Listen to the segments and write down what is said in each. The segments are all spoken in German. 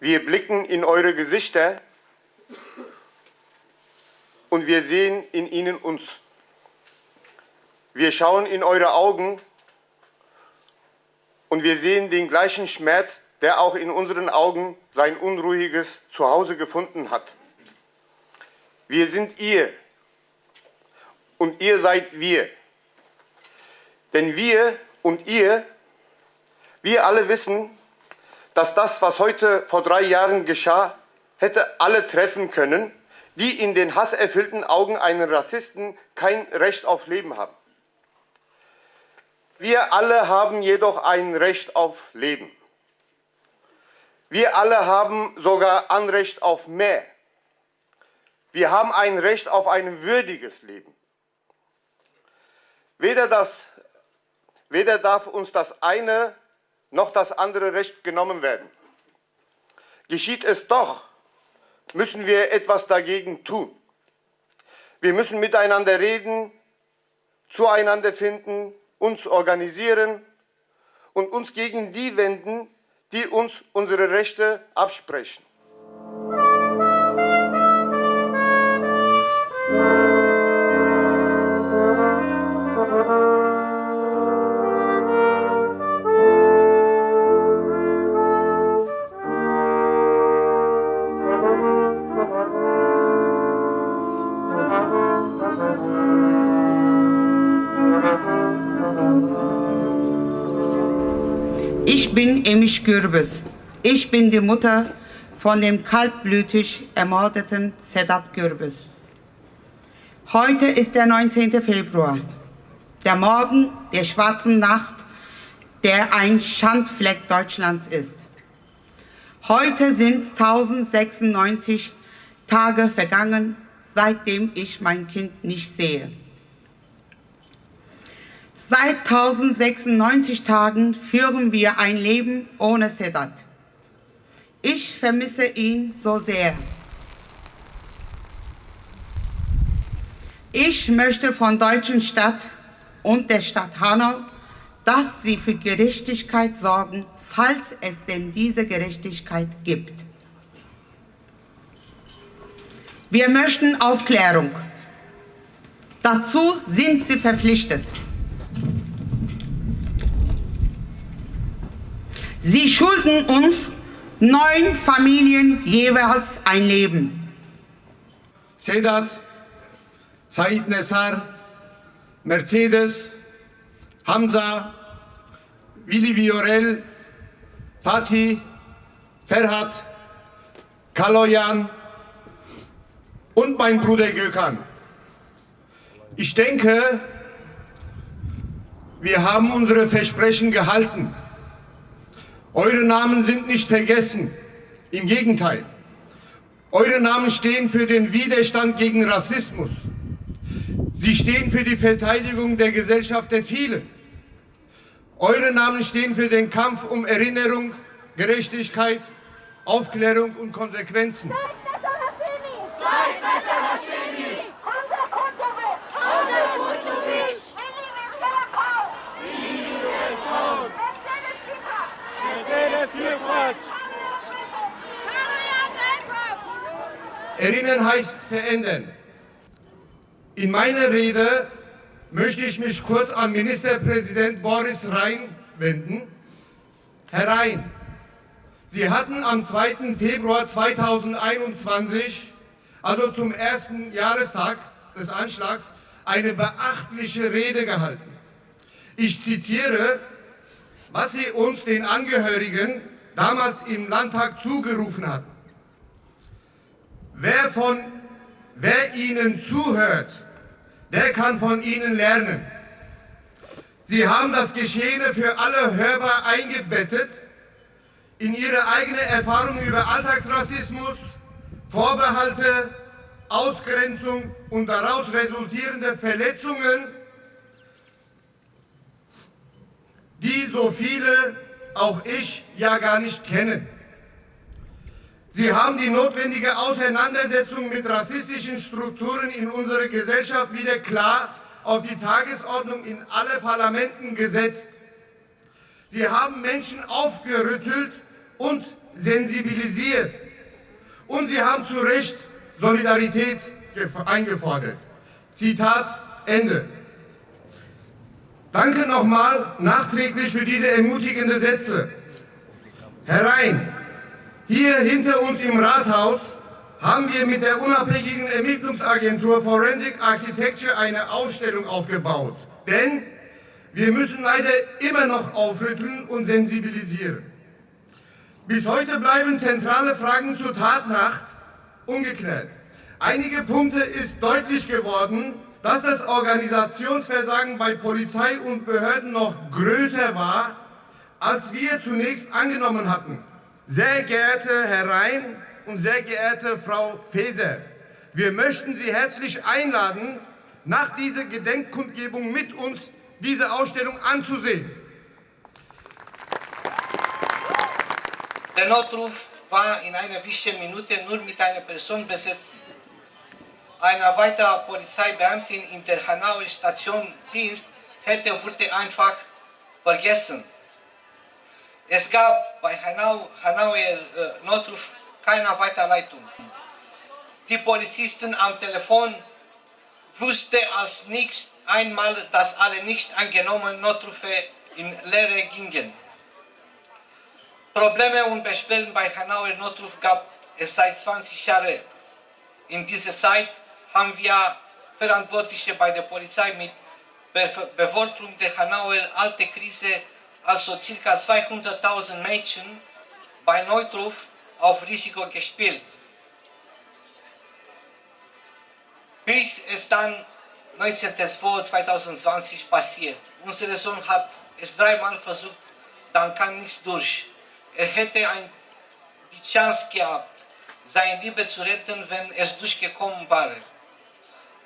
Wir blicken in eure Gesichter und wir sehen in ihnen uns. Wir schauen in eure Augen und wir sehen den gleichen Schmerz, der auch in unseren Augen sein unruhiges Zuhause gefunden hat. Wir sind ihr und ihr seid wir. Denn wir und ihr, wir alle wissen, dass das, was heute vor drei Jahren geschah, hätte alle treffen können, die in den hasserfüllten Augen einen Rassisten kein Recht auf Leben haben. Wir alle haben jedoch ein Recht auf Leben. Wir alle haben sogar Anrecht auf mehr. Wir haben ein Recht auf ein würdiges Leben. Weder, das, weder darf uns das eine noch das andere Recht genommen werden. Geschieht es doch, müssen wir etwas dagegen tun. Wir müssen miteinander reden, zueinander finden, uns organisieren und uns gegen die wenden, die uns unsere Rechte absprechen. Gürbüz. Ich bin die Mutter von dem kaltblütig ermordeten Sedat Gürbüz. Heute ist der 19. Februar, der Morgen der schwarzen Nacht, der ein Schandfleck Deutschlands ist. Heute sind 1096 Tage vergangen, seitdem ich mein Kind nicht sehe. Seit 1096 Tagen führen wir ein Leben ohne Sedat. Ich vermisse ihn so sehr. Ich möchte von deutschen Stadt und der Stadt Hanau, dass sie für Gerechtigkeit sorgen, falls es denn diese Gerechtigkeit gibt. Wir möchten Aufklärung. Dazu sind sie verpflichtet. Sie schulden uns neun Familien jeweils ein Leben. Sedat, Said Nessar, Mercedes, Hamza, Willi Viorel, Fatih, Ferhat, Kaloyan und mein Bruder Gökhan. Ich denke, wir haben unsere Versprechen gehalten. Eure Namen sind nicht vergessen. Im Gegenteil. Eure Namen stehen für den Widerstand gegen Rassismus. Sie stehen für die Verteidigung der Gesellschaft der Vielen. Eure Namen stehen für den Kampf um Erinnerung, Gerechtigkeit, Aufklärung und Konsequenzen. Erinnern heißt verändern. In meiner Rede möchte ich mich kurz an Ministerpräsident Boris Rhein wenden. Herr Rhein, Sie hatten am 2. Februar 2021, also zum ersten Jahrestag des Anschlags, eine beachtliche Rede gehalten. Ich zitiere, was Sie uns, den Angehörigen, damals im Landtag zugerufen hatten. Wer, von, wer Ihnen zuhört, der kann von Ihnen lernen. Sie haben das Geschehene für alle hörbar eingebettet in Ihre eigene Erfahrung über Alltagsrassismus, Vorbehalte, Ausgrenzung und daraus resultierende Verletzungen, die so viele, auch ich, ja gar nicht kennen. Sie haben die notwendige Auseinandersetzung mit rassistischen Strukturen in unserer Gesellschaft wieder klar auf die Tagesordnung in alle Parlamenten gesetzt. Sie haben Menschen aufgerüttelt und sensibilisiert. Und sie haben zu Recht Solidarität eingefordert. Zitat Ende. Danke nochmal nachträglich für diese ermutigenden Sätze. Herr Rhein, hier hinter uns im Rathaus haben wir mit der unabhängigen Ermittlungsagentur Forensic Architecture eine Ausstellung aufgebaut. Denn wir müssen leider immer noch aufrütteln und sensibilisieren. Bis heute bleiben zentrale Fragen zur Tatnacht ungeklärt. Einige Punkte ist deutlich geworden, dass das Organisationsversagen bei Polizei und Behörden noch größer war, als wir zunächst angenommen hatten. Sehr geehrter Herr Rhein und sehr geehrte Frau Faeser, wir möchten Sie herzlich einladen, nach dieser Gedenkkundgebung mit uns diese Ausstellung anzusehen. Der Notruf war in einer wichtigen Minute nur mit einer Person besetzt. Eine weitere Polizeibeamtin in der Hanauer Station Dienst hätte wurde einfach vergessen. Es gab bei Hanau, Hanauer äh, Notruf keine Weiterleitung. Die Polizisten am Telefon wussten als nicht einmal, dass alle nicht angenommenen Notrufe in Leere gingen. Probleme und Beschwerden bei Hanauer Notruf gab es seit 20 Jahren. In dieser Zeit haben wir Verantwortliche bei der Polizei mit Bevölkerung der Hanauer alte Krise, also ca. 200.000 Mädchen, bei Notruf auf Risiko gespielt. Bis es dann 19.02.2020 passiert. Unser Sohn hat es dreimal versucht, dann kam nichts durch. Er hätte ein, die Chance gehabt, sein Liebe zu retten, wenn es durchgekommen wäre.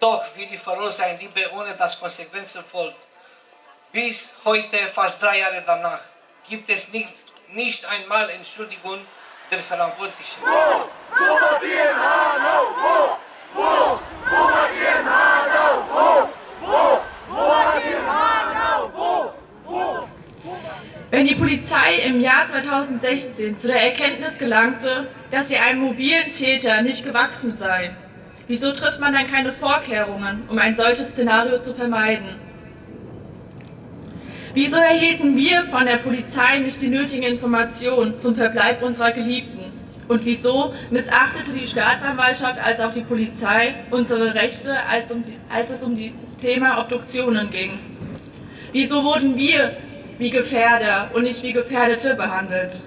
Doch will die verlor sein Liebe, ohne dass Konsequenzen folgt. Bis heute, fast drei Jahre danach, gibt es nicht, nicht einmal Entschuldigung der Verantwortlichen. Wo? Wo war die? Wo? Wo? Wo war die? Wo? Wo? Wo war die? Wo? Wo? Wenn die Polizei im Jahr 2016 zu der Erkenntnis gelangte, dass sie einem mobilen Täter nicht gewachsen sei, wieso trifft man dann keine Vorkehrungen, um ein solches Szenario zu vermeiden? Wieso erhielten wir von der Polizei nicht die nötigen Informationen zum Verbleib unserer Geliebten? Und wieso missachtete die Staatsanwaltschaft als auch die Polizei unsere Rechte, als, um die, als es um das Thema Obduktionen ging? Wieso wurden wir wie Gefährder und nicht wie Gefährdete behandelt?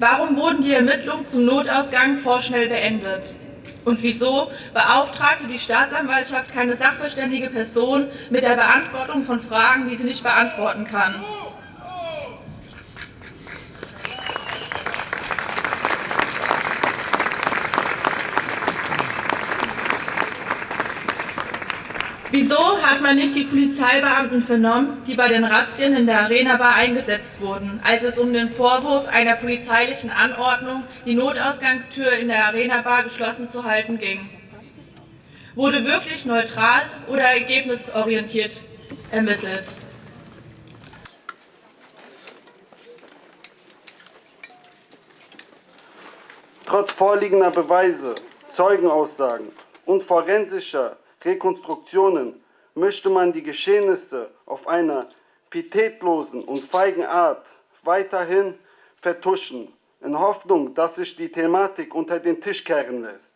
Warum wurden die Ermittlungen zum Notausgang vorschnell beendet? Und wieso beauftragte die Staatsanwaltschaft keine sachverständige Person mit der Beantwortung von Fragen, die sie nicht beantworten kann? Wieso hat man nicht die Polizeibeamten vernommen, die bei den Razzien in der Arena Bar eingesetzt wurden, als es um den Vorwurf einer polizeilichen Anordnung, die Notausgangstür in der Arena Bar geschlossen zu halten ging? Wurde wirklich neutral oder ergebnisorientiert ermittelt? Trotz vorliegender Beweise, Zeugenaussagen und forensischer Rekonstruktionen möchte man die Geschehnisse auf einer pietätlosen und feigen Art weiterhin vertuschen, in Hoffnung, dass sich die Thematik unter den Tisch kehren lässt.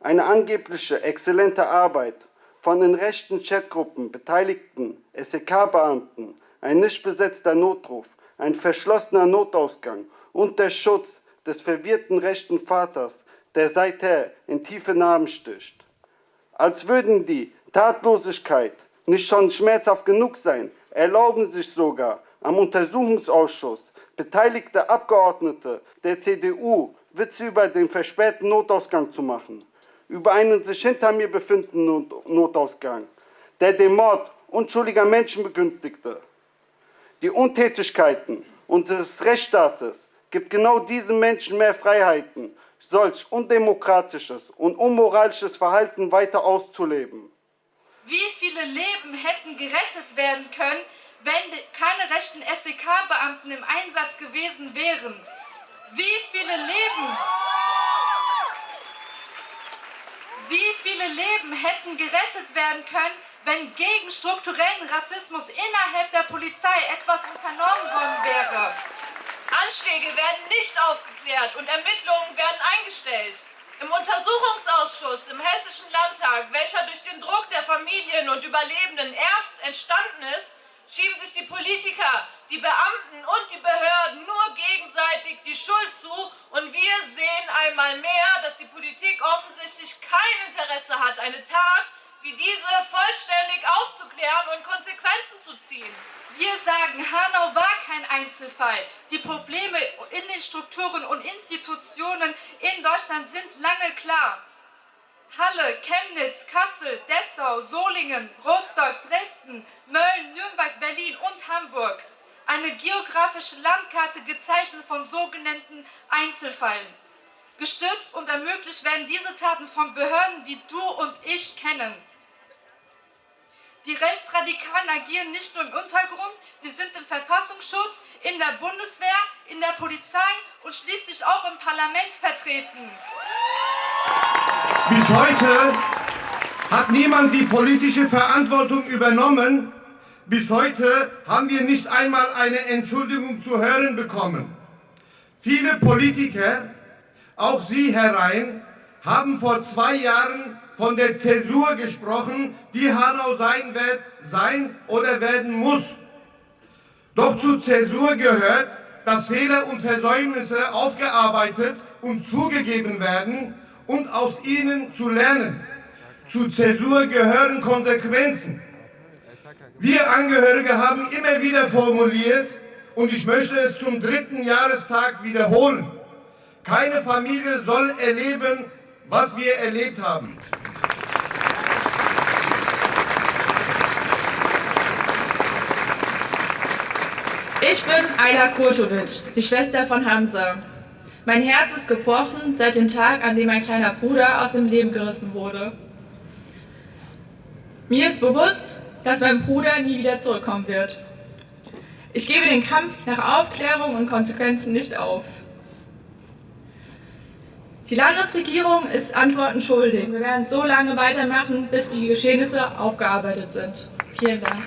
Eine angebliche exzellente Arbeit von den rechten Chatgruppen beteiligten SEK-Beamten, ein nicht besetzter Notruf, ein verschlossener Notausgang und der Schutz des verwirrten rechten Vaters, der seither in tiefe Narben sticht. Als würden die Tatlosigkeit nicht schon schmerzhaft genug sein, erlauben sich sogar am Untersuchungsausschuss beteiligte Abgeordnete der CDU Witze über den verspäteten Notausgang zu machen, über einen sich hinter mir befindenden Notausgang, der den Mord unschuldiger Menschen begünstigte. Die Untätigkeiten unseres Rechtsstaates gibt genau diesen Menschen mehr Freiheiten solch undemokratisches und unmoralisches Verhalten weiter auszuleben. Wie viele Leben hätten gerettet werden können, wenn keine rechten SEK-Beamten im Einsatz gewesen wären. Wie viele Leben, wie viele Leben hätten gerettet werden können, wenn gegen strukturellen Rassismus innerhalb der Polizei etwas unternommen worden wäre? Anschläge werden nicht aufgeklärt und Ermittlungen werden eingestellt. Im Untersuchungsausschuss im Hessischen Landtag, welcher durch den Druck der Familien und Überlebenden erst entstanden ist, schieben sich die Politiker, die Beamten und die Behörden nur gegenseitig die Schuld zu. Und wir sehen einmal mehr, dass die Politik offensichtlich kein Interesse hat, eine Tat wie diese vollständig aufzuklären und Konsequenzen zu ziehen. Wir sagen, Hanau war kein Einzelfall. Die Probleme in den Strukturen und Institutionen in Deutschland sind lange klar. Halle, Chemnitz, Kassel, Dessau, Solingen, Rostock, Dresden, Mölln, Nürnberg, Berlin und Hamburg. Eine geografische Landkarte gezeichnet von sogenannten Einzelfällen. Gestützt und ermöglicht werden diese Taten von Behörden, die du und ich kennen. Die Rechtsradikalen agieren nicht nur im Untergrund, sie sind im Verfassungsschutz, in der Bundeswehr, in der Polizei und schließlich auch im Parlament vertreten. Bis heute hat niemand die politische Verantwortung übernommen. Bis heute haben wir nicht einmal eine Entschuldigung zu hören bekommen. Viele Politiker, auch Sie, Herr Rhein, haben vor zwei Jahren von der Zäsur gesprochen, die Hanau sein wird, sein oder werden muss. Doch zur Zäsur gehört, dass Fehler und Versäumnisse aufgearbeitet und zugegeben werden und aus ihnen zu lernen. Zu Zäsur gehören Konsequenzen. Wir Angehörige haben immer wieder formuliert, und ich möchte es zum dritten Jahrestag wiederholen, keine Familie soll erleben, was wir erlebt haben. Ich bin Ayla Kurtovic, die Schwester von Hamza. Mein Herz ist gebrochen seit dem Tag, an dem mein kleiner Bruder aus dem Leben gerissen wurde. Mir ist bewusst, dass mein Bruder nie wieder zurückkommen wird. Ich gebe den Kampf nach Aufklärung und Konsequenzen nicht auf. Die Landesregierung ist Antworten schuldig. Wir werden so lange weitermachen, bis die Geschehnisse aufgearbeitet sind. Vielen Dank.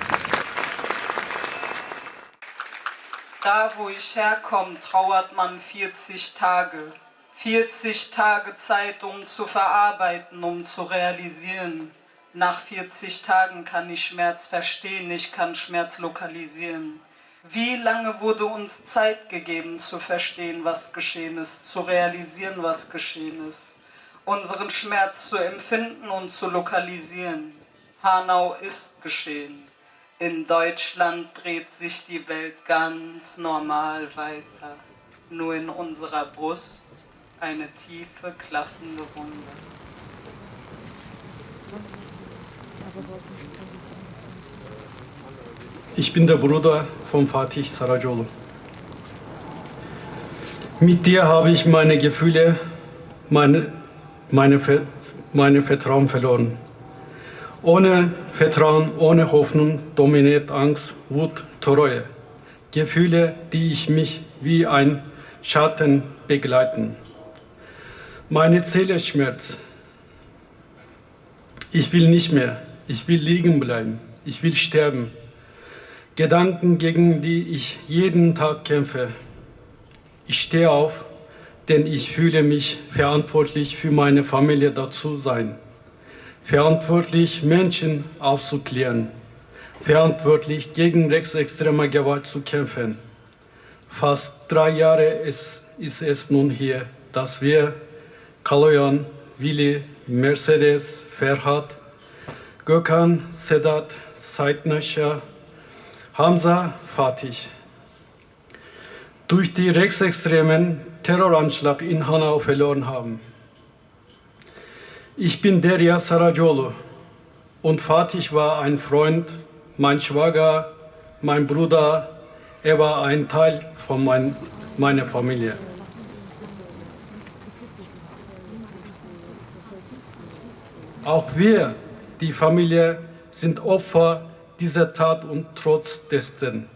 Da, wo ich herkomme, trauert man 40 Tage. 40 Tage Zeit, um zu verarbeiten, um zu realisieren. Nach 40 Tagen kann ich Schmerz verstehen, ich kann Schmerz lokalisieren. Wie lange wurde uns Zeit gegeben zu verstehen, was geschehen ist, zu realisieren, was geschehen ist, unseren Schmerz zu empfinden und zu lokalisieren? Hanau ist geschehen. In Deutschland dreht sich die Welt ganz normal weiter. Nur in unserer Brust eine tiefe, klaffende Wunde. Ich bin der Bruder von Fatih Saracolu. Mit dir habe ich meine Gefühle, meine, meine, meine Vertrauen verloren. Ohne Vertrauen, ohne Hoffnung dominiert Angst, Wut, Treue. Gefühle, die ich mich wie ein Schatten begleiten. Meine Seele schmerzt. Ich will nicht mehr. Ich will liegen bleiben. Ich will sterben. Gedanken, gegen die ich jeden Tag kämpfe. Ich stehe auf, denn ich fühle mich verantwortlich für meine Familie dazu sein. Verantwortlich, Menschen aufzuklären. Verantwortlich, gegen rechtsextreme Gewalt zu kämpfen. Fast drei Jahre ist, ist es nun hier, dass wir Kaloyan, Willi, Mercedes, Ferhat, Gökhan, Sedat, Saidnasha, Hamza Fatih. Durch die rechtsextremen Terroranschlag in Hanau verloren haben. Ich bin Derya Saracolu und Fatih war ein Freund, mein Schwager, mein Bruder. Er war ein Teil von mein, meiner Familie. Auch wir, die Familie, sind Opfer dieser Tat und trotz dessen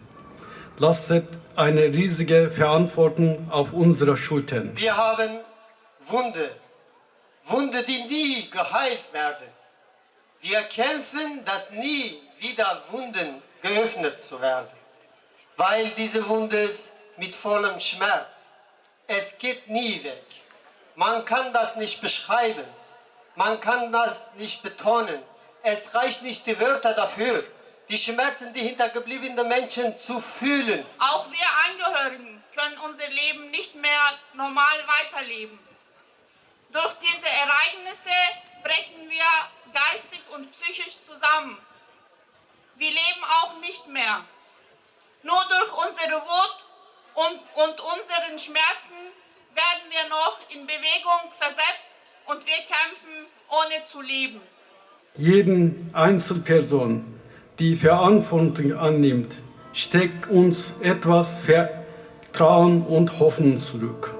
lastet eine riesige Verantwortung auf unserer Schultern. Wir haben Wunde, Wunde, die nie geheilt werden. Wir kämpfen, dass nie wieder Wunden geöffnet zu werden, weil diese Wunde ist mit vollem Schmerz. Es geht nie weg. Man kann das nicht beschreiben. Man kann das nicht betonen. Es reicht nicht die Wörter dafür, die Schmerzen, die hintergebliebenen Menschen zu fühlen. Auch wir Angehörigen können unser Leben nicht mehr normal weiterleben. Durch diese Ereignisse brechen wir geistig und psychisch zusammen. Wir leben auch nicht mehr. Nur durch unsere Wut und, und unseren Schmerzen werden wir noch in Bewegung versetzt und wir kämpfen, ohne zu leben. Jeden Einzelperson, die Verantwortung annimmt, steckt uns etwas Vertrauen und Hoffnung zurück.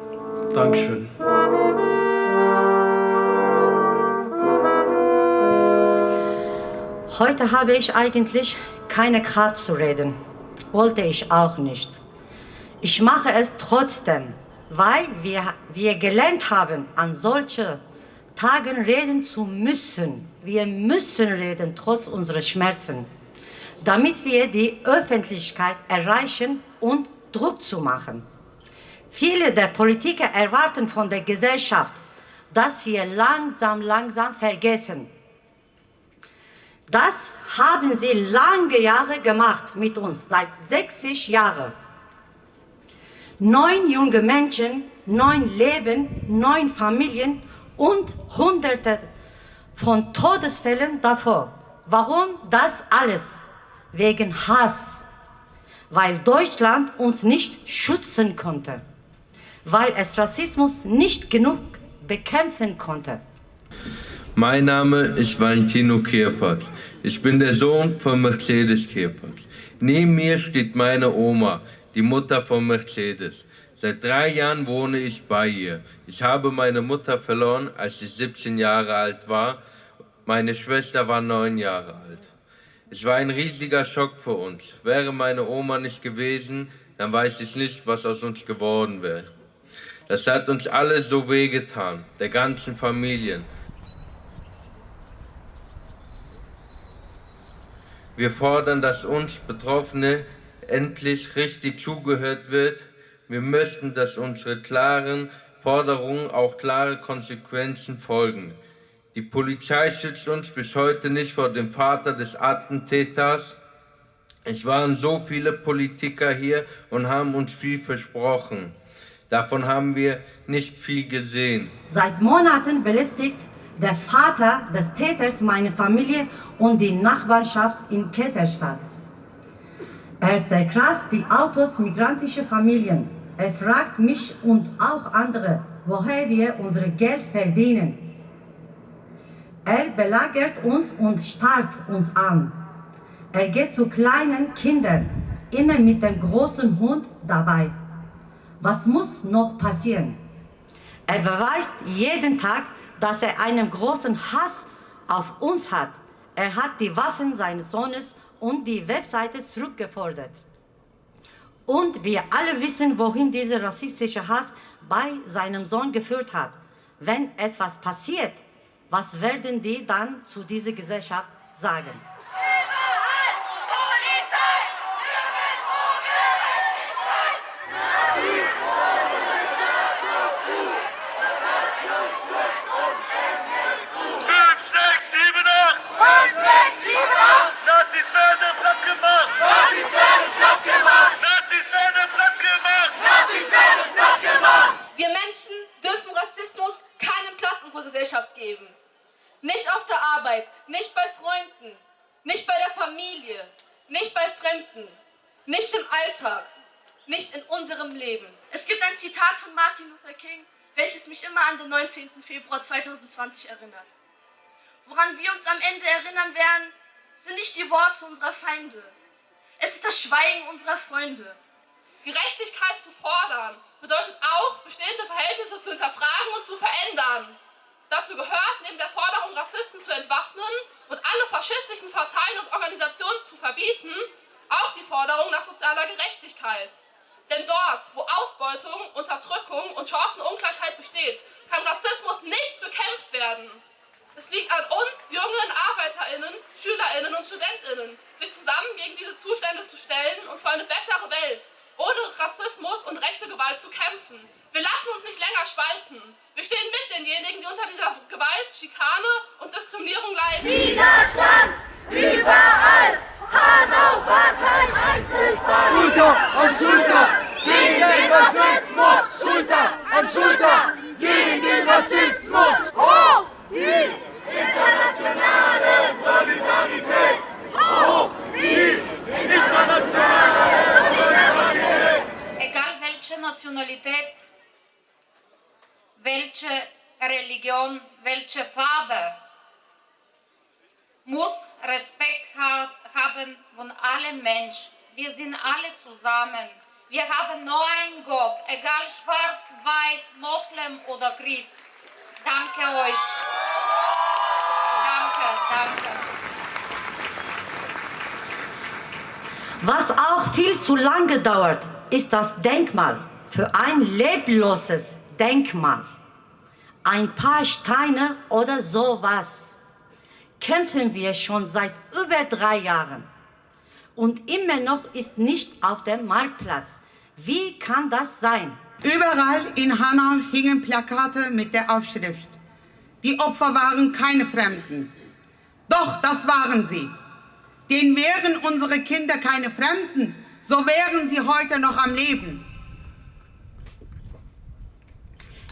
Dankeschön. Heute habe ich eigentlich keine Kraft zu reden. Wollte ich auch nicht. Ich mache es trotzdem, weil wir, wir gelernt haben, an solche Tagen reden zu müssen. Wir müssen reden, trotz unserer Schmerzen, damit wir die Öffentlichkeit erreichen und Druck zu machen. Viele der Politiker erwarten von der Gesellschaft, dass wir langsam, langsam vergessen. Das haben sie lange Jahre gemacht mit uns, seit 60 Jahren. Neun junge Menschen, neun Leben, neun Familien und Hunderte von Todesfällen davor. Warum das alles? Wegen Hass. Weil Deutschland uns nicht schützen konnte. Weil es Rassismus nicht genug bekämpfen konnte. Mein Name ist Valentino Kirpert. Ich bin der Sohn von Mercedes Kirpert. Neben mir steht meine Oma, die Mutter von Mercedes. Seit drei Jahren wohne ich bei ihr. Ich habe meine Mutter verloren, als ich 17 Jahre alt war. Meine Schwester war neun Jahre alt. Es war ein riesiger Schock für uns. Wäre meine Oma nicht gewesen, dann weiß ich nicht, was aus uns geworden wäre. Das hat uns alle so wehgetan, der ganzen Familie. Wir fordern, dass uns Betroffene endlich richtig zugehört wird. Wir möchten, dass unsere klaren Forderungen auch klare Konsequenzen folgen. Die Polizei schützt uns bis heute nicht vor dem Vater des Attentäters. Es waren so viele Politiker hier und haben uns viel versprochen. Davon haben wir nicht viel gesehen. Seit Monaten belästigt der Vater des Täters meine Familie und die Nachbarschaft in Kesselstadt. Er zerkratzt die Autos migrantischer Familien. Er fragt mich und auch andere, woher wir unser Geld verdienen. Er belagert uns und starrt uns an. Er geht zu kleinen Kindern, immer mit dem großen Hund dabei. Was muss noch passieren? Er beweist jeden Tag, dass er einen großen Hass auf uns hat. Er hat die Waffen seines Sohnes und die Webseite zurückgefordert. Und wir alle wissen, wohin dieser rassistische Hass bei seinem Sohn geführt hat. Wenn etwas passiert, was werden die dann zu dieser Gesellschaft sagen? Wir Menschen dürfen Rassismus keinen Platz in unserer Gesellschaft geben. Nicht auf der Arbeit, nicht bei Freunden, nicht bei der Familie, nicht bei Fremden, nicht im Alltag, nicht in unserem Leben. Es gibt ein Zitat von Martin Luther King, welches mich immer an den 19. Februar 2020 erinnert. Woran wir uns am Ende erinnern werden, sind nicht die Worte unserer Feinde. Es ist das Schweigen unserer Freunde. Gerechtigkeit zu fordern bedeutet auch, bestehende Verhältnisse zu hinterfragen und zu verändern. Dazu gehört, neben der Forderung, Rassisten zu entwaffnen und alle faschistischen Parteien und Organisationen zu verbieten, auch die Forderung nach sozialer Gerechtigkeit. Denn dort, wo Ausbeutung, Unterdrückung und Chancenungleichheit besteht, kann Rassismus nicht bekämpft werden. Es liegt an uns, jungen ArbeiterInnen, SchülerInnen und StudentInnen, sich zusammen gegen diese Zustände zu stellen und für eine bessere Welt, ohne Rassismus und rechte Gewalt zu kämpfen. Wir lassen uns nicht länger spalten. Wir stehen mit denjenigen, die unter dieser Gewalt, Schikane und Diskriminierung leiden. Widerstand! Überall! Hanau war kein Einzelfall! Schulter an Schulter gegen den Rassismus! Schulter an Schulter gegen den Rassismus! Hoch die internationale Solidarität! Hoch die internationale Solidarität! Egal welche Nationalität, welche Religion, welche Farbe, muss Respekt ha haben von allen Menschen. Wir sind alle zusammen. Wir haben nur einen Gott, egal schwarz, weiß, Moslem oder Christ. Danke euch. Danke, danke. Was auch viel zu lange dauert, ist das Denkmal für ein lebloses Denkmal. Ein paar Steine oder sowas. Kämpfen wir schon seit über drei Jahren. Und immer noch ist nicht auf dem Marktplatz. Wie kann das sein? Überall in Hanau hingen Plakate mit der Aufschrift, die Opfer waren keine Fremden. Doch, das waren sie. Denn wären unsere Kinder keine Fremden, so wären sie heute noch am Leben.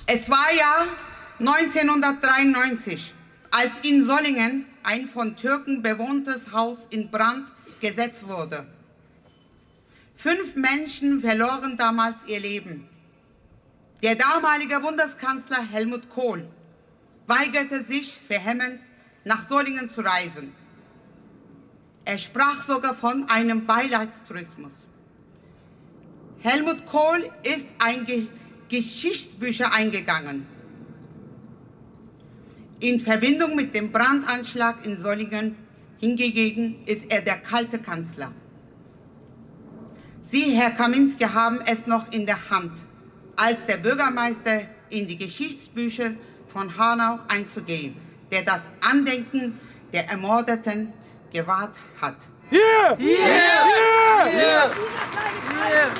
Es war ja 1993, als in Sollingen ein von Türken bewohntes Haus in Brand gesetzt wurde. Fünf Menschen verloren damals ihr Leben. Der damalige Bundeskanzler Helmut Kohl weigerte sich vehement, nach Solingen zu reisen. Er sprach sogar von einem Beileidstourismus. Helmut Kohl ist ein Ge Geschichtsbücher eingegangen. In Verbindung mit dem Brandanschlag in Solingen hingegen ist er der kalte Kanzler. Sie, Herr Kaminski, haben es noch in der Hand, als der Bürgermeister in die Geschichtsbücher von Hanau einzugehen, der das Andenken der Ermordeten gewahrt hat. Hier! Hier! Hier! Hier!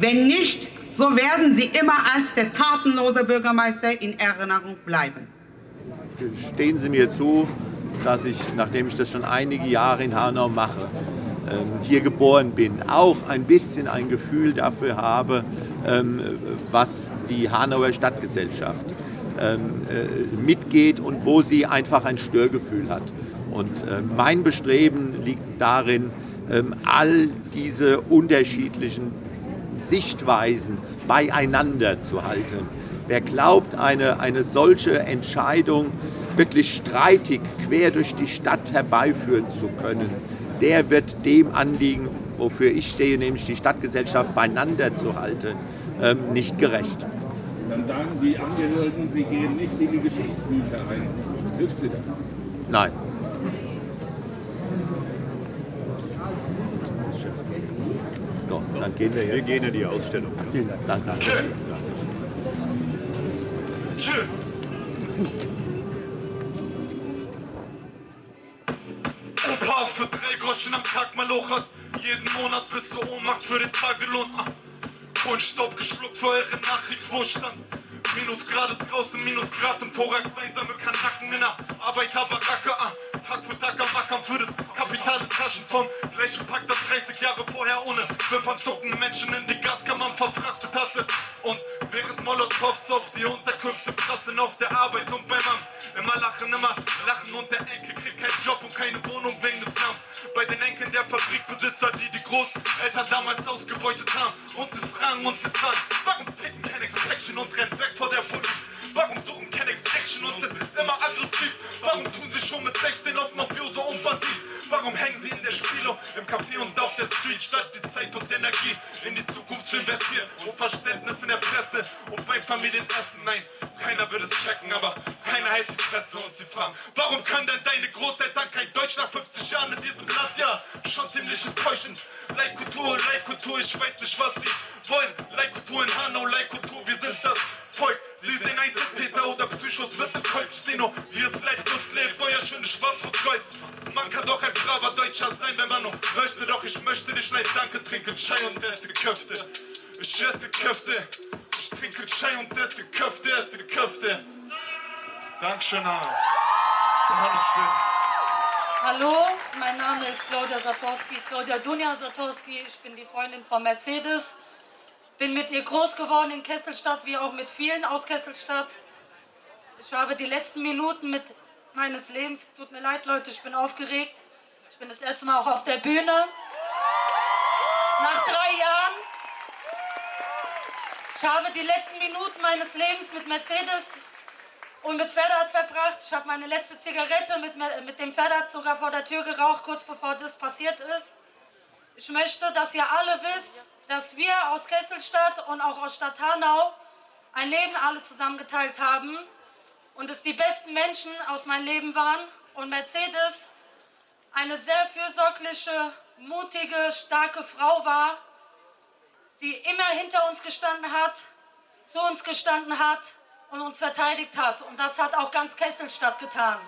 Wenn nicht, so werden Sie immer als der tatenlose Bürgermeister in Erinnerung bleiben. Stehen Sie mir zu, dass ich, nachdem ich das schon einige Jahre in Hanau mache, ähm, hier geboren bin, auch ein bisschen ein Gefühl dafür habe, ähm, was die Hanauer Stadtgesellschaft ähm, äh, mitgeht und wo sie einfach ein Störgefühl hat. Und mein Bestreben liegt darin, all diese unterschiedlichen Sichtweisen beieinander zu halten. Wer glaubt, eine, eine solche Entscheidung wirklich streitig quer durch die Stadt herbeiführen zu können, der wird dem Anliegen, wofür ich stehe, nämlich die Stadtgesellschaft beieinander zu halten, ähm, nicht gerecht. Dann sagen die Angehörigen, sie gehen nicht in die Geschichtsbücher ein. Hilft sie das? Nein. So, dann gehen wir jetzt. Wir gehen in die Ausstellung. Vielen Dank. Danke. Danke. Opa für drei Groschen am Tag malochert. Jeden Monat bis zur Ohnmacht für den Tagelohn. Ah. Kohlenstaub geschluckt für eure Nachkriegswohlstand. Minusgrade draußen, Minusgrad im Thorax, einsame Kanacken in der Arbeiterbaracke. Ah. Tag für Tag am Ackern für das Kapital in Taschen vom gleichen Pack, das 30 Jahre vorher ohne Wimpern zuckende Menschen in die Gaskammern verfrachtet hatte. Und während Molotovs auf die Unterkünfte prassen auf der Arbeit und beim Amt. Immer lachen, immer lachen und der Enkel kriegt keinen Job und keine Wohnung wegen des Namens. Bei den Enkeln der Fabrikbesitzer, die die Großeltern damals ausgebeutet haben. Und sie fragen und sie fragen, warum picken Kennex Action und rennt weg vor der Police? Warum suchen Kennex Action und sind immer aggressiv? Warum tun sie schon mit 16 auf Mafioso und Bandit? Warum hängen sie in der Spielo im Café und auf der Street statt die Zeit und Energie in die Zukunft zu investieren und Verständnis in der Presse und beim Familienessen. Nein, keiner würde es checken, aber keiner hält die Fresse und sie fragen, warum können denn deine Großeltern kein Deutsch nach 50 Jahren in diesem Land? Ja, schon ziemlich enttäuschend. Leitkultur, Leitkultur, ich weiß nicht, was sie wollen. Leitkultur in Hanau, Leitkultur, wir sind das Volk. Sie sehen Einzeltäter oder Psychos. Ich seh nur, wie es lebt und lebt, euer schönes Schwarz-Rot-Gold. Man kann doch ein braver Deutscher sein, wenn man nur möchte, doch ich möchte nicht nein, danke, trinken Chai und esse Köfte. Ich esse Köfte, ich trinke Chai und esse Köfte, esse Köfte. Dankeschön, Schmidt. Hallo, mein Name ist Claudia Satorski, Claudia Dunja Satorski. Ich bin die Freundin von Mercedes. Bin mit ihr groß geworden in Kesselstadt, wie auch mit vielen aus Kesselstadt. Ich habe die letzten Minuten mit meines Lebens, tut mir leid Leute, ich bin aufgeregt. Ich bin das erste Mal auch auf der Bühne. Nach drei Jahren. Ich habe die letzten Minuten meines Lebens mit Mercedes und mit Ferdat verbracht. Ich habe meine letzte Zigarette mit, mit dem Ferdat sogar vor der Tür geraucht, kurz bevor das passiert ist. Ich möchte, dass ihr alle wisst, dass wir aus Kesselstadt und auch aus Stadt Hanau ein Leben alle zusammengeteilt haben und es die besten Menschen aus meinem Leben waren und Mercedes eine sehr fürsorgliche, mutige, starke Frau war, die immer hinter uns gestanden hat, zu uns gestanden hat und uns verteidigt hat. Und das hat auch ganz Kesselstadt getan.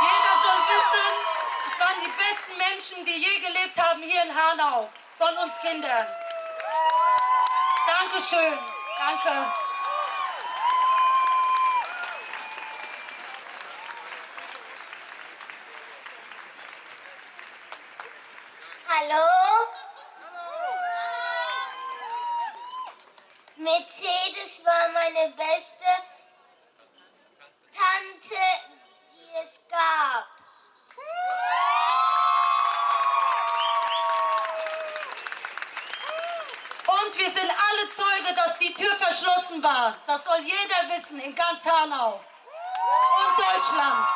Jeder soll wissen, es waren die besten Menschen, die je gelebt haben hier in Hanau, von uns Kindern. Dankeschön. Danke. Hallo? Mercedes war meine beste Tante, die es gab. Und wir sind alle Zeuge, dass die Tür verschlossen war. Das soll jeder wissen in ganz Hanau und Deutschland.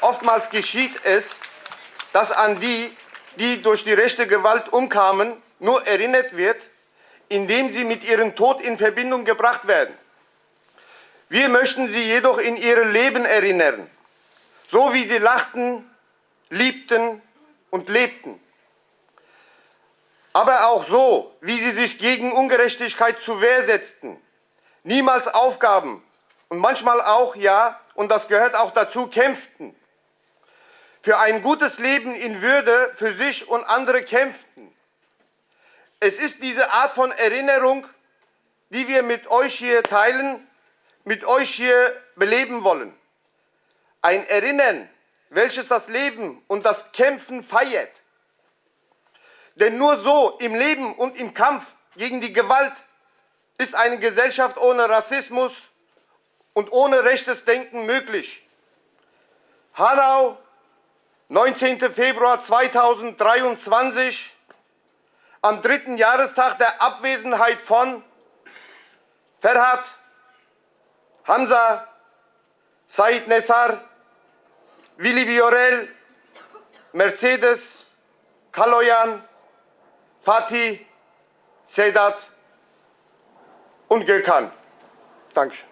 Oftmals geschieht es, dass an die, die durch die rechte Gewalt umkamen, nur erinnert wird, indem sie mit ihrem Tod in Verbindung gebracht werden. Wir möchten sie jedoch in ihr Leben erinnern, so wie sie lachten, liebten und lebten. Aber auch so, wie sie sich gegen Ungerechtigkeit zur Wehr setzten, niemals aufgaben und manchmal auch, ja, und das gehört auch dazu, kämpften. Für ein gutes Leben in Würde für sich und andere kämpften. Es ist diese Art von Erinnerung, die wir mit euch hier teilen, mit euch hier beleben wollen. Ein Erinnern, welches das Leben und das Kämpfen feiert. Denn nur so im Leben und im Kampf gegen die Gewalt ist eine Gesellschaft ohne Rassismus und ohne rechtes Denken möglich. Hanau, 19. Februar 2023, am dritten Jahrestag der Abwesenheit von Ferhat, Hamza, Said Nessar, Willi Viorel, Mercedes, Kaloyan, Fatih, Sedat und Gökhan. Dankeschön.